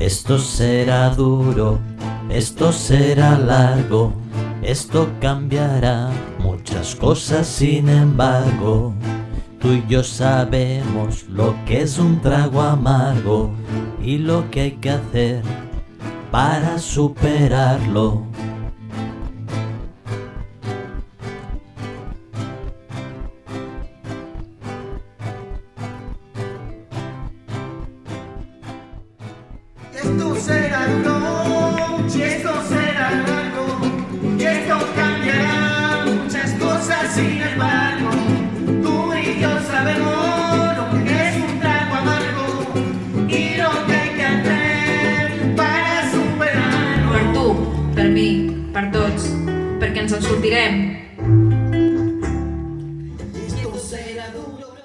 Esto será duro, esto será largo, esto cambiará muchas cosas sin embargo. Tú y yo sabemos lo que es un trago amargo y lo que hay que hacer para superarlo. Estos serán no, y estos serán algo, y esto cambiará muchas cosas sin embargo. Tú y yo sabemos lo que es un trago amargo y lo que hay que hacer para superar-ho. Per tu, per mi, per tots, perquè ens en. Esto será duro.